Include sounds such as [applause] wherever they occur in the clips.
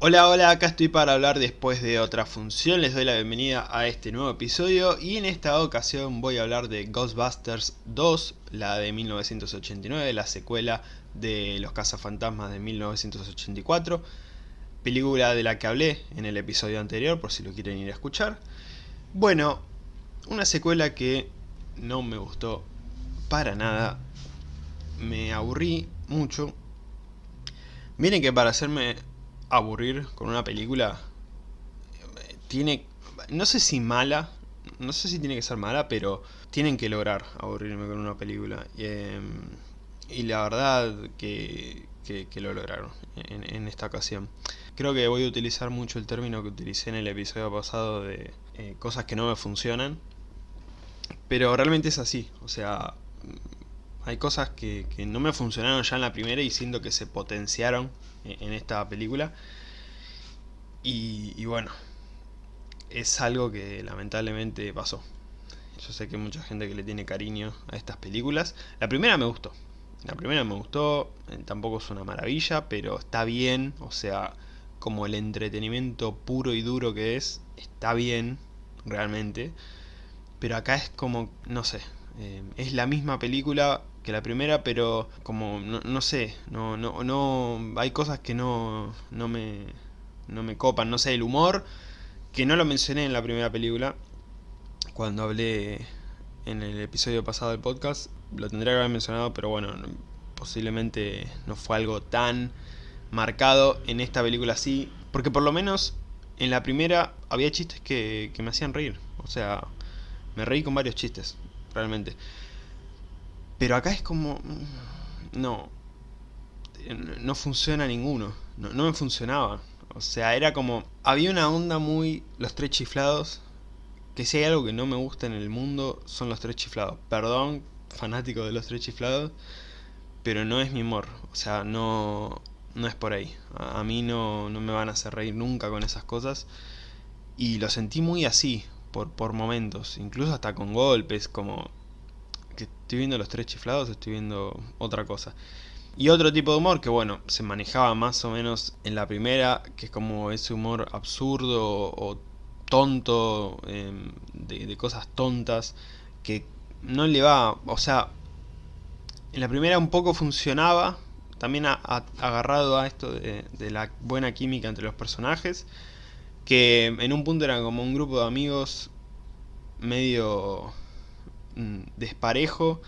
Hola, hola, acá estoy para hablar después de otra función, les doy la bienvenida a este nuevo episodio y en esta ocasión voy a hablar de Ghostbusters 2, la de 1989, la secuela de Los cazafantasmas de 1984, película de la que hablé en el episodio anterior por si lo quieren ir a escuchar. Bueno, una secuela que no me gustó para nada, me aburrí mucho. Miren que para hacerme aburrir con una película tiene, no sé si mala, no sé si tiene que ser mala, pero tienen que lograr aburrirme con una película. Y, em, la verdad que, que, lo lograron en, esta ocasión. Creo que voy a utilizar mucho el término que utilicé en el episodio pasado de eh, cosas que no me funcionan. Pero realmente es así, o sea, hay cosas que, no me funcionaron ya en la primera y siento que se potenciaron en, esta película. Y, bueno, es algo que lamentablemente pasó. Yo sé que hay mucha gente que le tiene cariño a estas películas. La primera me gustó. La primera me gustó, eh, tampoco es una maravilla, pero está bien. O sea, como el entretenimiento puro y duro que es, está bien, realmente. Pero acá es como, no sé, eh, es la misma película que la primera, pero como, no, sé, no, no, no, hay cosas que no, no, me, no me copan, no sé, el humor, que no lo mencioné en la primera película, cuando hablé en el episodio pasado del podcast, lo tendría que haber mencionado, pero bueno, posiblemente no fue algo tan marcado en esta película así, porque por lo menos en la primera había chistes que, que me hacían reír, o sea, me reí con varios chistes, realmente. Pero acá es como... Mm, no. No funciona ninguno. No, me funcionaba. O sea, era como... Había una onda muy... Los tres chiflados. Que si hay algo que no me gusta en el mundo son los tres chiflados. Perdón, fanático de los tres chiflados. Pero no es mi humor. O sea, no... No es por ahí. A, mí no, no me van a hacer reír nunca con esas cosas. Y lo sentí muy así. Por, por momentos. Incluso hasta con golpes. Como estoy viendo los tres chiflados, estoy viendo otra cosa. Y otro tipo de humor que bueno, se manejaba más o menos en la primera, que es como ese humor absurdo o tonto, em, de, cosas tontas, que no le va, o sea, en la primera un poco funcionaba, también agarrado a esto de, de, la buena química entre los personajes, que en un punto eran como un grupo de amigos medio desparejo,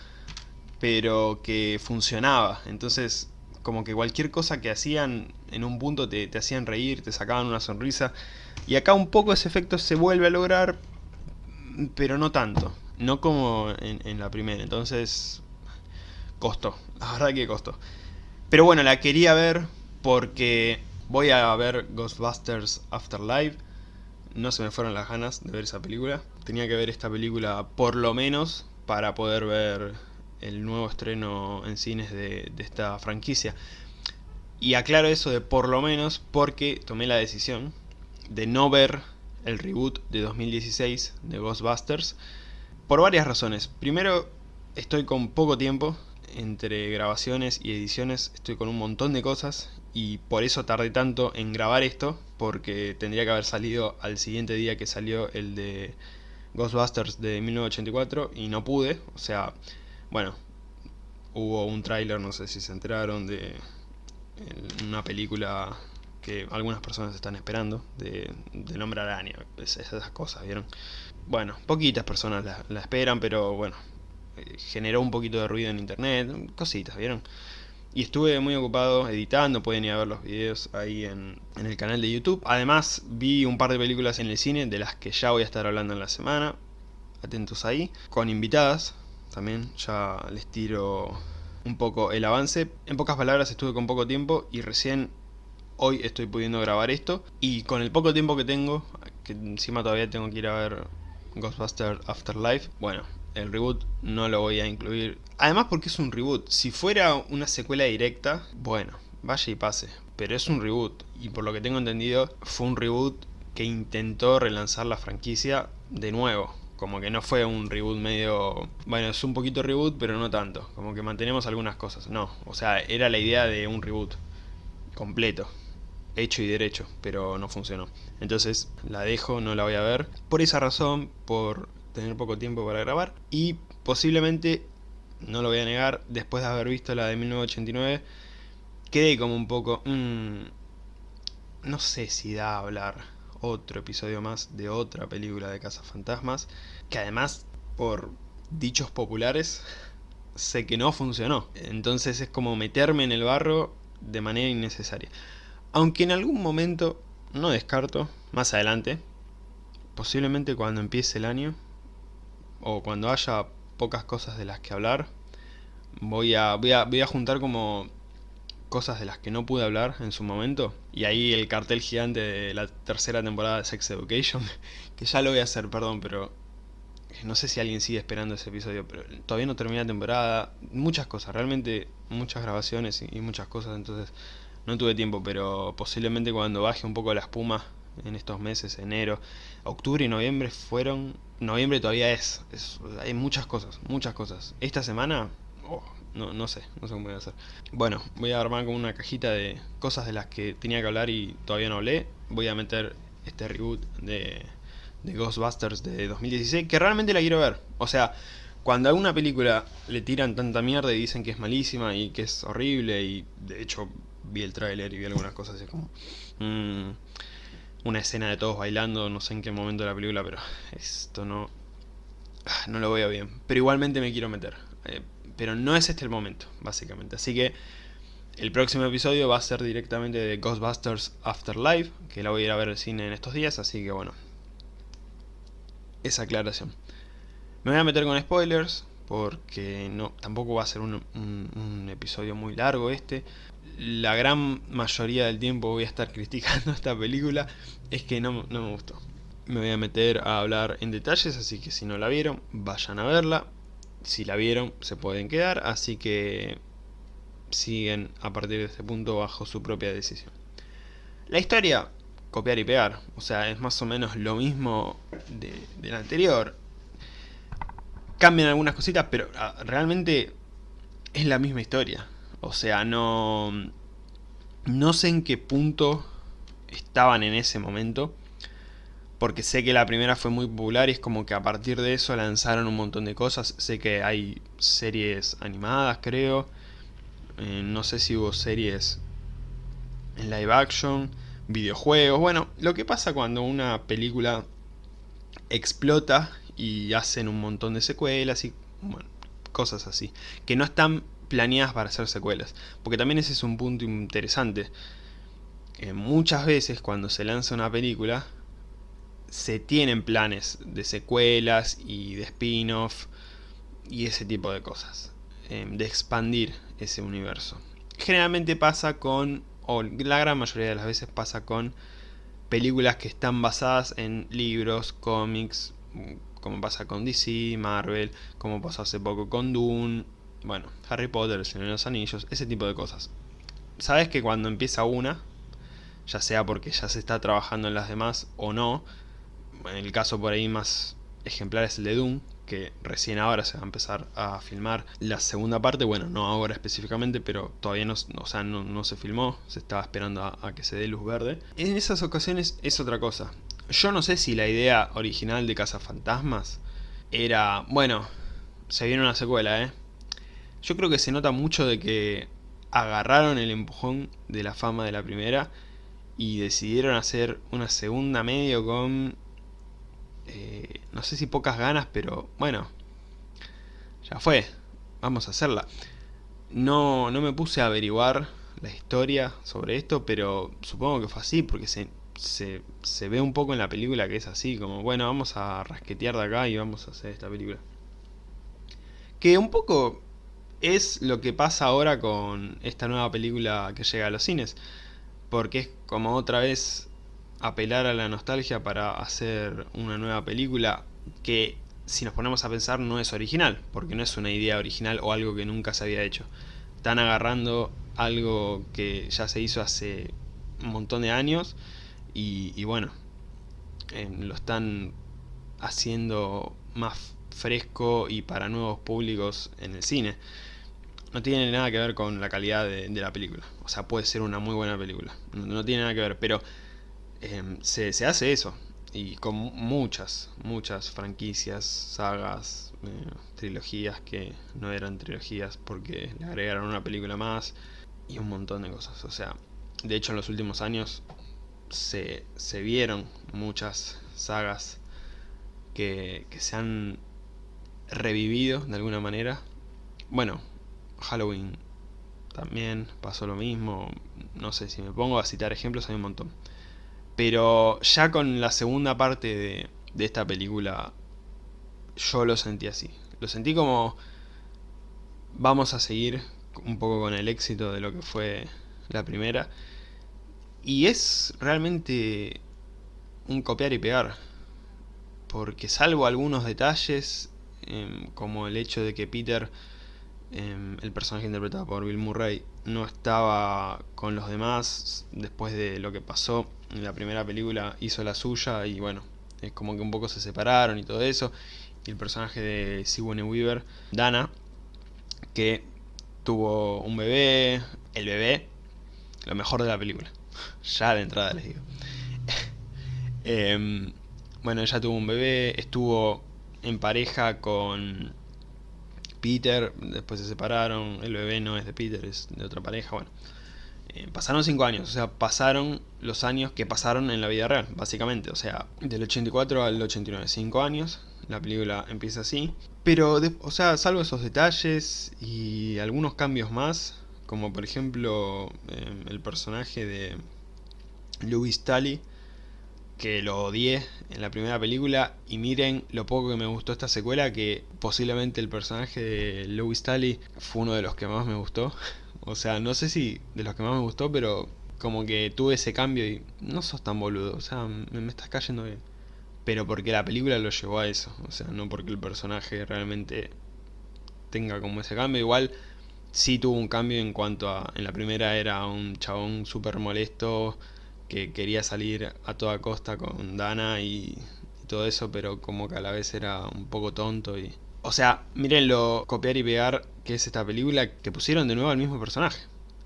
pero que funcionaba. Entonces, como que cualquier cosa que hacían en un punto te, hacían reír, te sacaban una sonrisa. Y acá un poco ese efecto se vuelve a lograr, pero no tanto. No como en, en la primera. Entonces, costó. La verdad que costó. Pero bueno, la quería ver porque voy a ver Ghostbusters Afterlife no se me fueron las ganas de ver esa película. Tenía que ver esta película por lo menos para poder ver el nuevo estreno en cines de, esta franquicia. Y aclaro eso de por lo menos porque tomé la decisión de no ver el reboot de 2016 de Ghostbusters por varias razones. Primero, estoy con poco tiempo entre grabaciones y ediciones, estoy con un montón de cosas y por eso tardé tanto en grabar esto, porque tendría que haber salido al siguiente día que salió el de Ghostbusters de 1984 y no pude, o sea, bueno, hubo un tráiler, no sé si se enteraron, de una película que algunas personas están esperando, de, del hombre araña, esas cosas, ¿vieron? Bueno, poquitas personas la esperan, pero bueno, eh, generó un poquito de ruido en internet, cositas, ¿vieron? Y estuve muy ocupado editando, pueden ir a ver los videos ahí en, el canal de YouTube. Además vi un par de películas en el cine, de las que ya voy a estar hablando en la semana. Atentos ahí. Con invitadas, también ya les tiro un poco el avance. En pocas palabras estuve con poco tiempo y recién hoy estoy pudiendo grabar esto. Y con el poco tiempo que tengo, que encima todavía tengo que ir a ver Ghostbusters Afterlife, bueno, el reboot no lo voy a incluir. Además porque es un reboot. Si fuera una secuela directa, bueno, vaya y pase. Pero es un reboot. Y por lo que tengo entendido, fue un reboot que intentó relanzar la franquicia de nuevo. Como que no fue un reboot medio... Bueno, es un poquito reboot, pero no tanto. Como que mantenemos algunas cosas. No, o sea, era la idea de un reboot completo. hecho y derecho, pero no funcionó. Entonces la dejo, no la voy a ver. Por esa razón, por tener poco tiempo para grabar. Y posiblemente, no lo voy a negar, después de haber visto la de 1989, quedé como un poco... Mmm, no sé si da a hablar otro episodio más de otra película de Fantasmas que además, por dichos populares, [laughs] sé que no funcionó. Entonces es como meterme en el barro de manera innecesaria. Aunque en algún momento, no descarto, más adelante, posiblemente cuando empiece el año, o cuando haya pocas cosas de las que hablar, voy a, voy a, voy a juntar como cosas de las que no pude hablar en su momento. Y ahí el cartel gigante de la tercera temporada de Sex Education, [laughs] que ya lo voy a hacer, perdón, pero no sé si alguien sigue esperando ese episodio, pero todavía no termina la temporada. Muchas cosas, realmente muchas grabaciones y, muchas cosas, entonces no tuve tiempo, pero posiblemente cuando baje un poco la espuma en estos meses, enero, octubre y noviembre fueron... Noviembre todavía es, hay muchas cosas, muchas cosas. Esta semana, oh, no, no sé, no sé cómo voy a hacer. Bueno, voy a armar como una cajita de cosas de las que tenía que hablar y todavía no hablé. Voy a meter este reboot de de Ghostbusters de 2016, que realmente la quiero ver. O sea, cuando a una película le tiran tanta mierda y dicen que es malísima y que es horrible, y de hecho vi el tráiler y vi algunas cosas así como... Mm, una escena de todos bailando, no sé en qué momento de la película, pero esto no... Ah, no lo veo bien. Pero igualmente me quiero meter. Eh, pero no es este el momento, básicamente. Así que el próximo episodio va a ser directamente de Ghostbusters Afterlife, que la voy a ir a ver al cine en estos días, así que bueno, esa aclaración. Me voy a meter con spoilers, porque no tampoco va a ser un, episodio muy largo este. La gran mayoría del tiempo voy a estar [laughs] criticando esta película, es que no, no me gustó. Me voy a meter a hablar en detalles, así que si no la vieron, vayan a verla. Si la vieron, se pueden quedar, así que siguen a partir de este punto bajo su propia decisión. La historia copiar y pegar. O sea, es más o menos lo mismo de, del anterior. Cambian algunas cositas, pero ah, realmente es la misma historia. O sea, no... No sé en qué punto estaban en ese momento. Porque sé que la primera fue muy popular y es como que a partir de eso lanzaron un montón de cosas. Sé que hay series animadas, creo. Eh, no sé si hubo series en live action videojuegos. Bueno, lo que pasa cuando una película explota y hacen un montón de secuelas y cosas así. Que no están planeadas para hacer secuelas. Porque también ese es un punto interesante. muchas veces cuando se lanza una película se tienen planes de secuelas y de spin-off y ese tipo de cosas. Em, de expandir ese universo. Generalmente pasa con o la gran mayoría de las veces pasa con películas que están basadas en libros, cómics, como pasa con DC, Marvel, como pasó hace poco con Dune, bueno, Harry Potter, El Señor de los Anillos, ese tipo de cosas. Sabes que cuando empieza una, ya sea porque ya se está trabajando en las demás o no, en el caso por ahí más ejemplar es el de Dune, que recién ahora se va a empezar a filmar la segunda parte, bueno, no ahora específicamente, pero todavía no, o sea, no, se filmó, se estaba esperando a, que se dé luz verde. En esas ocasiones es otra cosa. Yo no sé si la idea original de Cazafantasmas era, bueno, se viene una secuela, ¿eh? Yo creo que se nota mucho de que agarraron el empujón de la fama de la primera y decidieron hacer una segunda medio con eh, no sé si pocas ganas, pero bueno, ya fue, vamos a hacerla. No, no me puse a averiguar la historia sobre esto, pero supongo que fue así, porque se, se, se ve un poco en la película que es así, como bueno, vamos a rasquetear de acá y vamos a hacer esta película. Que un poco es lo que pasa ahora con esta nueva película que llega a los cines, porque es como otra vez apelar a la nostalgia para hacer una nueva película que si nos ponemos a pensar no es original, porque no es una idea original o algo que nunca se había hecho. Están agarrando algo que ya se hizo hace un montón de años y, bueno, em, lo están haciendo más fresco y para nuevos públicos en el cine. no tiene nada que ver con la calidad de, la película. O sea, puede ser una muy buena película. No, tiene nada que ver, pero em, se, hace eso. Y con muchas, muchas franquicias, sagas, eh, trilogías que no eran trilogías porque le agregaron una película más y un montón de cosas. O sea, de hecho en los últimos años se, se vieron muchas sagas que, que se han revivido de alguna manera. Bueno, Halloween también pasó lo mismo. No sé, si me pongo a citar ejemplos hay un montón. Pero ya con la segunda parte de, de esta película yo lo sentí así. Lo sentí como vamos a seguir un poco con el éxito de lo que fue la primera. Y es realmente un copiar y pegar. Porque salvo algunos detalles, em, como el hecho de que Peter Em, el personaje interpretado por Bill Murray no estaba con los demás después de lo que pasó en la primera película hizo la suya y bueno es como que un poco se separaron y todo eso y el personaje de Sigourney Weaver Dana que tuvo un bebé el bebé lo mejor de la película ya de entrada les digo [laughs] em, bueno ella tuvo un bebé estuvo en pareja con Peter, después se separaron, el bebé no es de Peter, es de otra pareja, bueno. Eh, pasaron 5 años, o sea, pasaron los años que pasaron en la vida real, básicamente. O sea, del 84 al 89, 5 años, la película empieza así. Pero, o sea, salvo esos detalles y algunos cambios más, como por ejemplo eh, el personaje de Louis Tully, que lo odié en la primera película y miren lo poco que me gustó esta secuela que posiblemente el personaje de Louis Tully fue uno de los que más me gustó. [laughs] O sea no sé si de los que más me gustó pero como que tuve ese cambio y no sos tan boludo o sea me, estás cayendo bien. Pero porque la película lo llevó a eso o sea no porque el personaje realmente tenga como ese cambio. Igual sí tuvo un cambio en cuanto a en la primera era un chabón súper molesto que quería salir a toda costa con Dana y, todo eso, pero como que a la vez era un poco tonto y... O sea, lo copiar y pegar que es esta película que pusieron de nuevo al mismo personaje.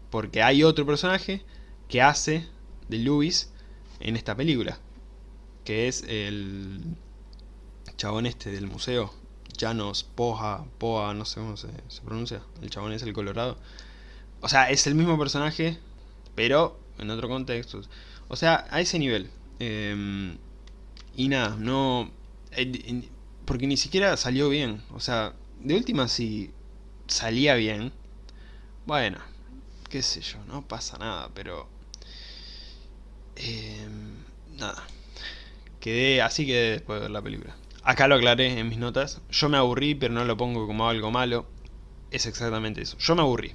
Porque hay otro personaje que hace de Louis en esta película. Que es el chabón este del museo. Janos, Poja, Poa, no sé cómo se, pronuncia. El chabón es el colorado. O sea, es el mismo personaje, pero en otro contexto. O sea, a ese nivel. Em, y nada, no... Eh, porque ni siquiera salió bien. O sea, de última si salía bien. Bueno, qué sé yo, no pasa nada, pero... Em, nada. Quedé, así quedé después de ver la película. Acá lo aclaré en mis notas. Yo me aburrí, pero no lo pongo como algo malo. Es exactamente eso. Yo me aburrí.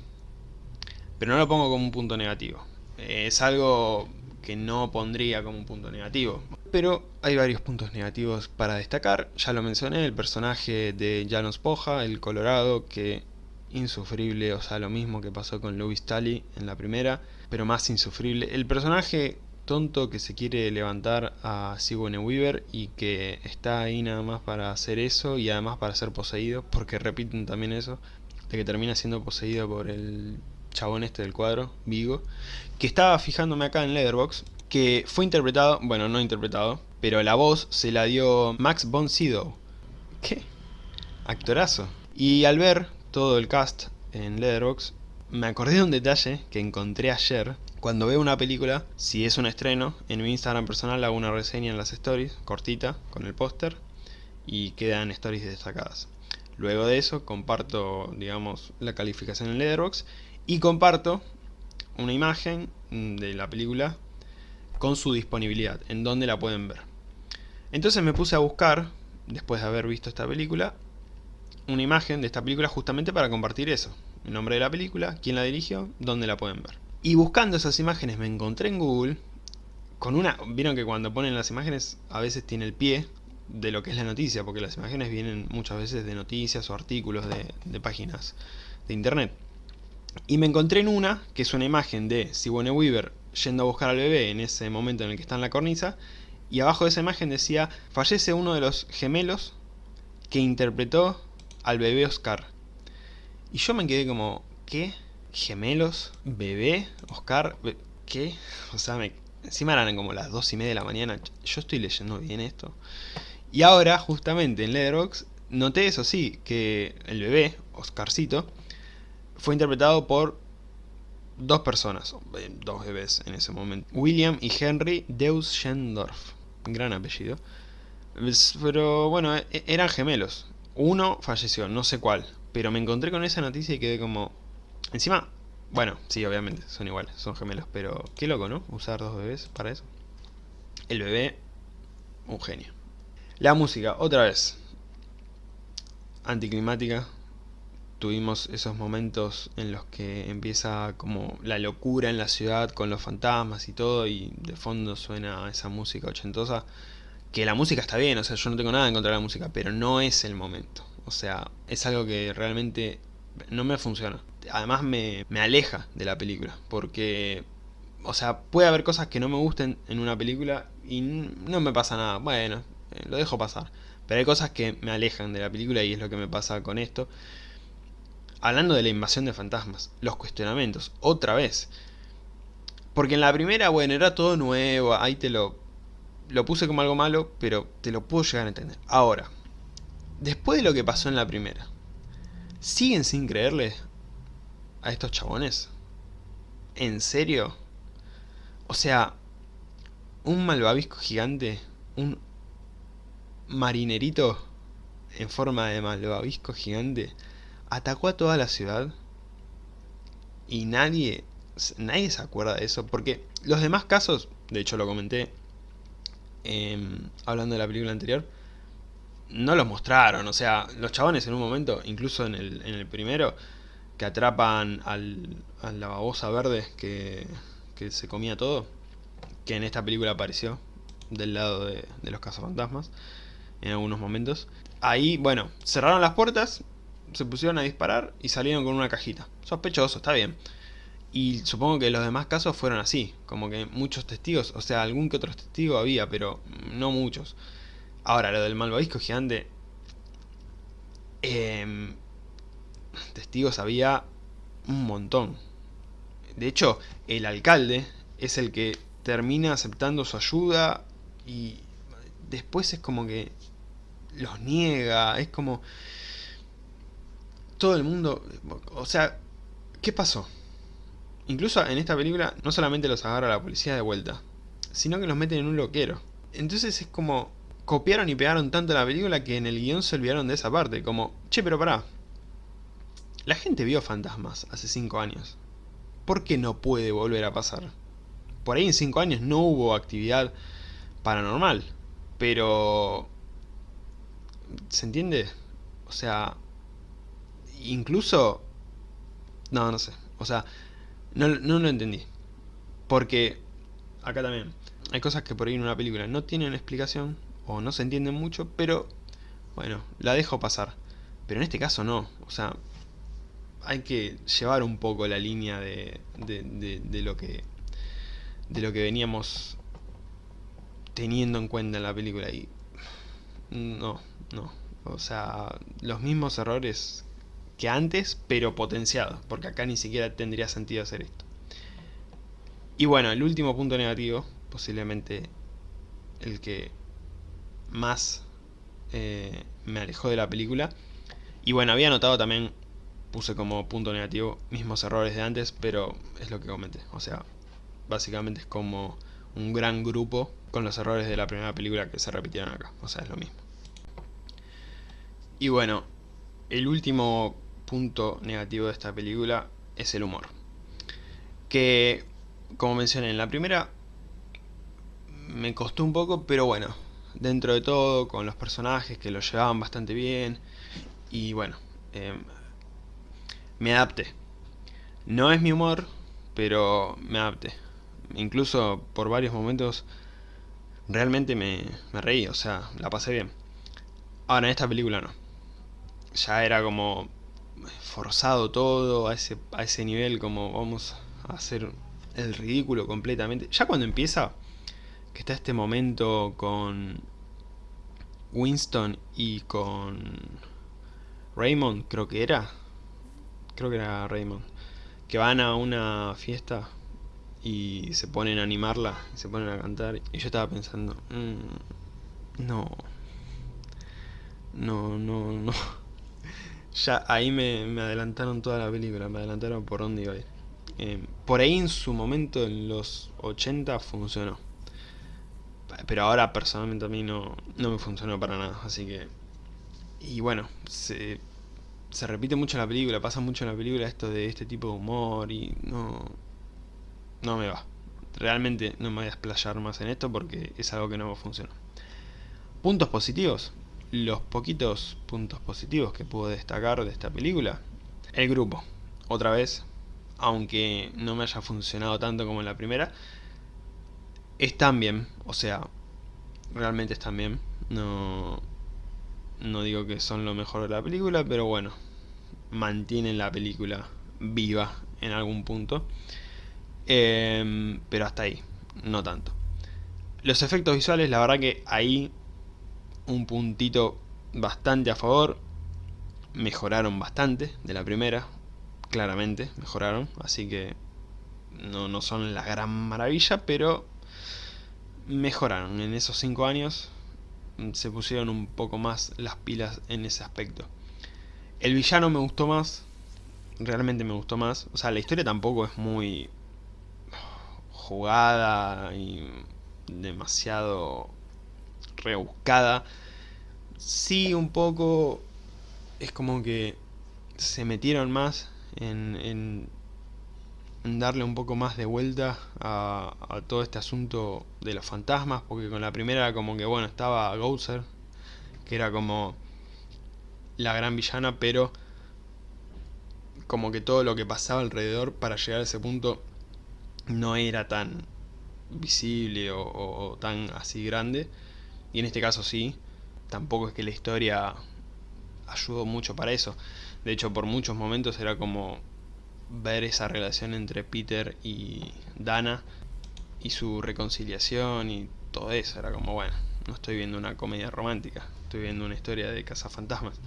Pero no lo pongo como un punto negativo. Es algo que no pondría como un punto negativo. Pero hay varios puntos negativos para destacar. Ya lo mencioné, el personaje de Janos Poja, el colorado, que insufrible, o sea, lo mismo que pasó con Louis Tully en la primera, pero más insufrible. El personaje tonto que se quiere levantar a Sigourney Weaver y que está ahí nada más para hacer eso y además para ser poseído, porque repiten también eso, de que termina siendo poseído por el chabón este del cuadro, Vigo, que estaba fijándome acá en Leatherbox, que fue interpretado, bueno, no interpretado, pero la voz se la dio Max von Sydow. ¿Qué? Actorazo. Y al ver todo el cast en Leatherbox, me acordé de un detalle que encontré ayer. Cuando veo una película, si es un estreno, en mi Instagram personal hago una reseña en las stories, cortita, con el póster, y quedan stories destacadas. Luego de eso comparto, digamos, la calificación en Letterboxd y comparto una imagen de la película con su disponibilidad, en donde la pueden ver. Entonces me puse a buscar, después de haber visto esta película, una imagen de esta película justamente para compartir eso. El nombre de la película, quién la dirigió, dónde la pueden ver. Y buscando esas imágenes me encontré en Google con una... Vieron que cuando ponen las imágenes a veces tiene el pie de lo que es la noticia, porque las imágenes vienen muchas veces de noticias o artículos de, páginas de internet. Y me encontré en una, que es una imagen de Sigourney Weaver yendo a buscar al bebé en ese momento en el que está en la cornisa, y abajo de esa imagen decía, fallece uno de los gemelos que interpretó al bebé Oscar. Y yo me quedé como, ¿qué? ¿Gemelos? ¿Bebé? ¿Oscar? ¿Qué? O sea, me, encima eran como las dos y media de la mañana. Yo estoy leyendo bien esto. Y ahora, justamente en Letterboxd, noté eso sí, que el bebé, Oscarcito, fue interpretado por dos personas, eh, dos bebés en ese momento. William y Henry Deusgendorf. Gran apellido. Pero bueno, e, eran gemelos. Uno falleció, no sé cuál. Pero me encontré con esa noticia y quedé como... Encima, bueno, sí, obviamente, son iguales, son gemelos. Pero qué loco, ¿no? Usar dos bebés para eso. El bebé, un genio. La música, otra vez. Anticlimática, tuvimos esos momentos en los que empieza como la locura en la ciudad con los fantasmas y todo y de fondo suena esa música ochentosa que la música está bien, o sea, yo no tengo nada en contra de la música, pero no es el momento. O sea, es algo que realmente no me funciona. Además me, me aleja de la película, porque, o sea, puede haber cosas que no me gusten en una película y no me pasa nada. Bueno, eh, lo dejo pasar. Pero hay cosas que me alejan de la película y es lo que me pasa con esto. Hablando de la invasión de fantasmas, los cuestionamientos, otra vez. Porque en la primera, bueno, era todo nuevo, ahí te lo, lo puse como algo malo, pero te lo puedo llegar a entender. Ahora, después de lo que pasó en la primera, ¿siguen sin creerle a estos chabones? ¿En serio? O sea, un malvavisco gigante, un marinerito en forma de malvavisco gigante, atacó a toda la ciudad y nadie, nadie se acuerda de eso, porque los demás casos, de hecho lo comenté em, hablando de la película anterior, no los mostraron, o sea, los chabones en un momento, incluso en el, en el primero, que atrapan al, a la babosa verde que, que se comía todo, que en esta película apareció del lado de, los cazafantasmas en algunos momentos. Ahí, bueno, cerraron las puertas se pusieron a disparar y salieron con una cajita. Sospechoso, está bien. Y supongo que los demás casos fueron así, como que muchos testigos, o sea, algún que otro testigo había, pero no muchos. Ahora, lo del malvavisco gigante... Em, testigos había un montón. De hecho, el alcalde es el que termina aceptando su ayuda y después es como que los niega, es como todo el mundo... O sea, ¿qué pasó? Incluso en esta película no solamente los agarra la policía de vuelta, sino que los meten en un loquero. Entonces es como... Copiaron y pegaron tanto la película que en el guion se olvidaron de esa parte. Como, che, pero pará. La gente vio fantasmas hace 5 años. ¿Por qué no puede volver a pasar? Por ahí en 5 años no hubo actividad paranormal. Pero... ¿Se entiende? O sea, incluso... No, no sé. O sea, no, no lo entendí. Porque, acá también, hay cosas que por ahí en una película no tienen explicación, o no se entienden mucho, pero, bueno, la dejo pasar. Pero en este caso no, o sea, hay que llevar un poco la línea de, de, de, de lo que de lo que veníamos teniendo en cuenta en la película y no, no, o sea, los mismos errores que antes, pero potenciado, porque acá ni siquiera tendría sentido hacer esto. Y bueno, el último punto negativo, posiblemente el que más eh, me alejó de la película, y bueno, había notado también, puse como punto negativo mismos errores de antes, pero es lo que comenté, o sea, básicamente es como un gran grupo con los errores de la primera película que se repitieron acá, o sea, es lo mismo. Y bueno, el último punto negativo de esta película es el humor. Que, como mencioné en la primera, me costó un poco, pero bueno, dentro de todo, con los personajes que lo llevaban bastante bien, y bueno, em, me adapté. No es mi humor, pero me adapté. Incluso por varios momentos realmente me, me reí, o sea, la pasé bien. Ahora, en esta película no. Ya era como forzado todo a ese, a ese nivel como vamos a hacer el ridículo completamente. Ya cuando empieza, que está este momento con Winston y con Raymond, creo que era. Creo que era Raymond. que van a una fiesta y se ponen a animarla, y se ponen a cantar, y yo estaba pensando, mm, no, no, no, no, [laughs] ya ahí me, adelantaron toda la película, me adelantaron por dónde iba a ir. Eh, por ahí en su momento, en los 80, funcionó. Pero ahora personalmente a mí no, no me funcionó para nada, así que... Y bueno, se, se repite mucho en la película, pasa mucho en la película esto de este tipo de humor y no... No me va. Realmente no me voy a explayar más en esto porque es algo que no funcionó. Puntos positivos los poquitos puntos positivos que puedo destacar de esta película. El grupo, otra vez, aunque no me haya funcionado tanto como en la primera, están bien, o sea, realmente están bien. No, no digo que son lo mejor de la película, pero bueno, mantienen la película viva en algún punto. Em, pero hasta ahí, no tanto. Los efectos visuales, la verdad que ahí un puntito bastante a favor. Mejoraron bastante de la primera, claramente mejoraron, así que no, no son la gran maravilla, pero mejoraron en esos 5 años, se pusieron un poco más las pilas en ese aspecto. El villano me gustó más, realmente me gustó más, o sea, la historia tampoco es muy jugada y demasiado rebuscada. Sí, un poco es como que se metieron más en, darle un poco más de vuelta a, todo este asunto de los fantasmas, porque con la primera como que bueno, estaba Gouser, que era como la gran villana, pero como que todo lo que pasaba alrededor para llegar a ese punto no era tan visible o tan así grande y en este caso sí, tampoco es que la historia ayudó mucho para eso. De hecho, por muchos momentos era como ver esa relación entre Peter y Dana y su reconciliación y todo eso. Era como, bueno, no estoy viendo una comedia romántica, estoy viendo una historia de cazafantasmas.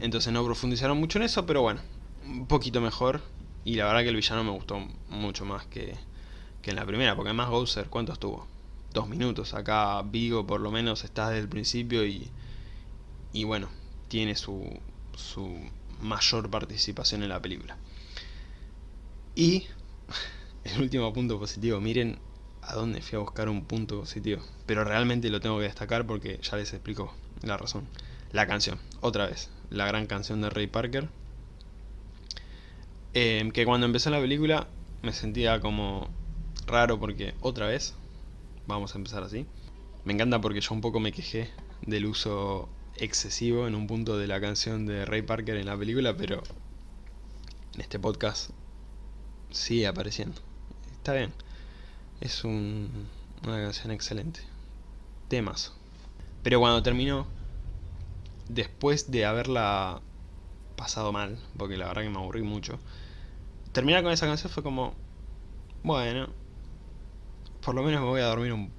Entonces no profundizaron mucho en eso, pero bueno, un poquito mejor. Y la verdad que el villano me gustó mucho más que, que en la primera, porque además Gouser, ¿cuánto estuvo? dos minutos. Acá Vigo por lo menos está desde el principio y, y bueno, tiene su, su mayor participación en la película. Y [laughs] el último punto positivo, miren a dónde fui a buscar un punto positivo. Pero realmente lo tengo que destacar porque ya les explico la razón. La canción, otra vez, la gran canción de Ray Parker. Eh, que cuando empezó la película me sentía como raro porque otra vez vamos a empezar así. Me encanta porque yo un poco me quejé del uso excesivo en un punto de la canción de Ray Parker en la película, pero en este podcast sigue apareciendo. Está bien. Es una canción excelente. Temas. Pero cuando terminó, después de haberla pasado mal, porque la verdad que me aburrí mucho, terminar con esa canción fue como, bueno, por lo menos me voy a dormir un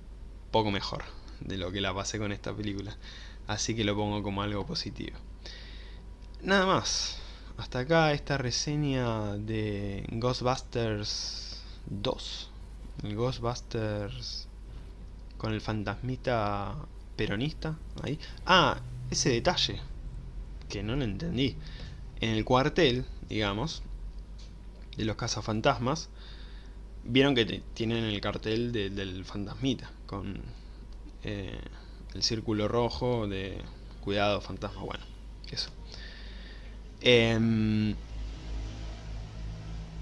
poco mejor de lo que la pasé con esta película. Así que lo pongo como algo positivo. Nada más. Hasta acá esta reseña de Ghostbusters 2. El Ghostbusters con el fantasmita peronista. Ahí. Ah, ese detalle. Que no lo entendí. En el cuartel, digamos, de los cazafantasmas, Vieron que tienen el cartel del fantasmita, con eh, el círculo rojo de cuidado fantasma, bueno. Em,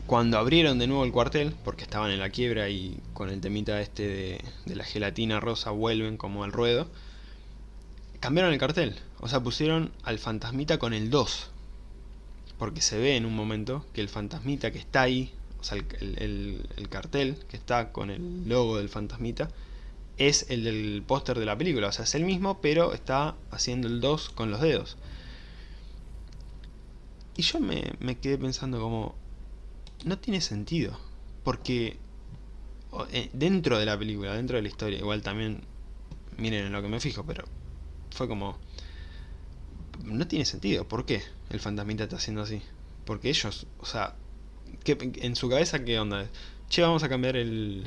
cuando abrieron de nuevo el cuartel, porque estaban en la quiebra y con el temita este de, de la gelatina rosa vuelven como al ruedo, cambiaron el cartel, o sea, pusieron al fantasmita con el 2, porque se ve en un momento que el fantasmita que está ahí o sea, el, cartel que está con el logo del fantasmita, es el del póster de la película. O sea, es el mismo, pero está haciendo el 2 con los dedos. Y yo me, me quedé pensando como... No tiene sentido. Porque eh, dentro de la película, dentro de la historia, igual también... Miren en lo que me fijo, pero fue como... No tiene sentido. ¿Por qué el fantasmita está haciendo así? Porque ellos, o sea, en su cabeza, ¿qué onda? Che, vamos a cambiar el,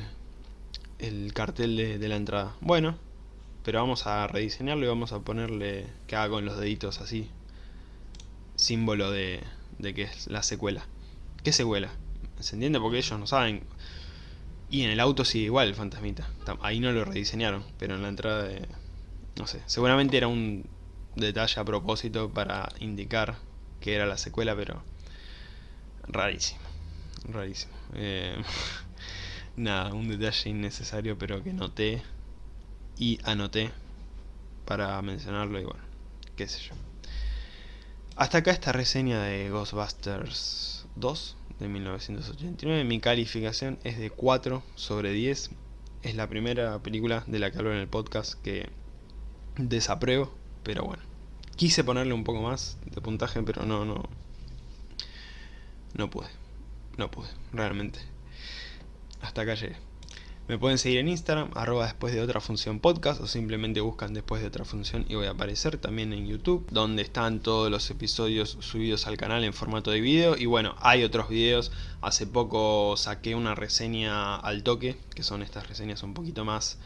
el cartel de, de la entrada. Bueno, pero vamos a rediseñarlo y vamos a ponerle que haga con los deditos así. Símbolo de, de que es la secuela. ¿Qué secuela? ¿Se entiende? Porque ellos no saben. Y en el auto sigue igual el fantasmita. Ahí no lo rediseñaron, pero en la entrada de... No sé, seguramente era un detalle a propósito para indicar que era la secuela, pero... Rarísimo. Rarísimo. Eh, [laughs] nada, un detalle innecesario, pero que noté y anoté para mencionarlo y bueno, qué sé yo. Hasta acá esta reseña de Ghostbusters 2 de 1989. Mi calificación es de 4 sobre 10. Es la primera película de la que hablo en el podcast que desapruebo, pero bueno. Quise ponerle un poco más de puntaje, pero no, no. No pude. No pude, realmente. Hasta acá llegué. Me pueden seguir en Instagram, arroba después de otra función podcast o simplemente buscan después de otra función y voy a aparecer también en YouTube, donde están todos los episodios subidos al canal en formato de video. Y bueno, hay otros videos, hace poco saqué una reseña al toque, que son estas reseñas un poquito más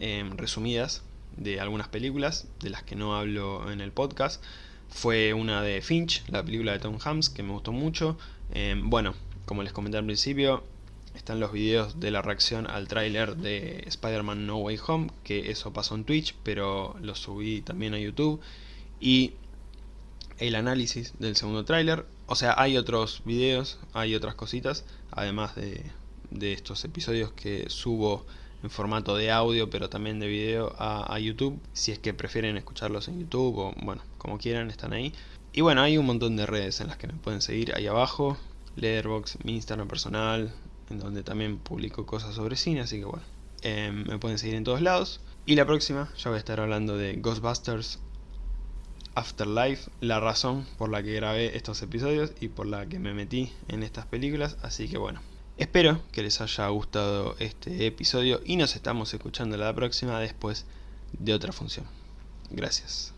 em, resumidas de algunas películas, de las que no hablo en el podcast, fue una de Finch, la película de Tom Hanks, que me gustó mucho, em, bueno, como les comenté al principio, están los videos de la reacción al tráiler de Spider-Man No Way Home, que eso pasó en Twitch, pero lo subí también a YouTube. Y el análisis del segundo tráiler. O sea, hay otros videos, hay otras cositas, además de, de, estos episodios que subo en formato de audio, pero también de video a, a YouTube. Si es que prefieren escucharlos en YouTube o, bueno, como quieran, están ahí. Y bueno, hay un montón de redes en las que me pueden seguir ahí abajo. Letterboxd, mi Instagram personal, en donde también publico cosas sobre cine, así que bueno, em, me pueden seguir en todos lados. Y la próxima ya voy a estar hablando de Ghostbusters Afterlife, la razón por la que grabé estos episodios y por la que me metí en estas películas, así que bueno. Espero que les haya gustado este episodio y nos estamos escuchando la próxima después de otra función. Gracias.